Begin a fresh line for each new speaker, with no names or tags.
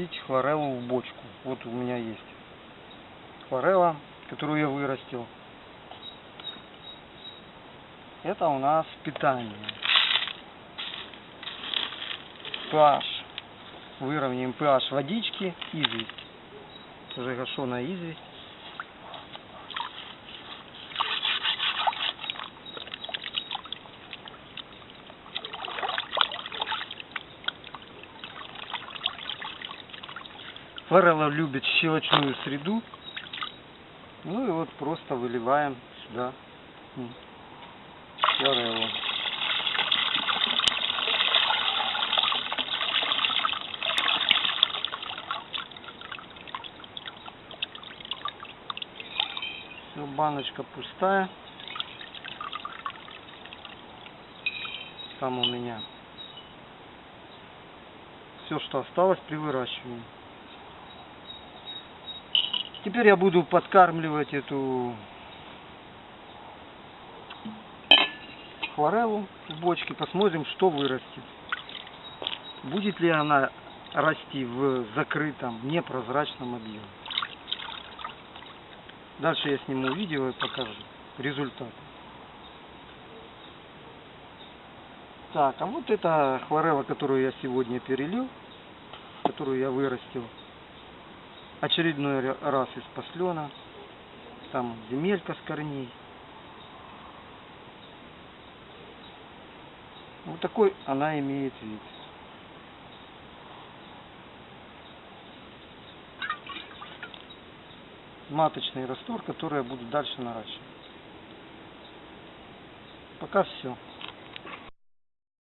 растить хлореллу в бочку. Вот у меня есть хлорелла, которую я вырастил. Это у нас питание. pH. Выровняем pH водички, известь. Уже гашеная известь. Форелла любит щелочную среду. Ну и вот просто выливаем сюда м, фореллу. Все, баночка пустая. Там у меня все, что осталось при выращивании. Теперь я буду подкармливать эту хлореллу в бочке. Посмотрим, что вырастет. Будет ли она расти в закрытом, непрозрачном объеме. Дальше я сниму видео и покажу результат. Так, а вот это хлорелла, которую я сегодня перелил, которую я вырастил. Очередной ра- раз из послена. Там земелька с корней. Вот такой она имеет вид. Маточный раствор, который я буду дальше наращивать. Пока все.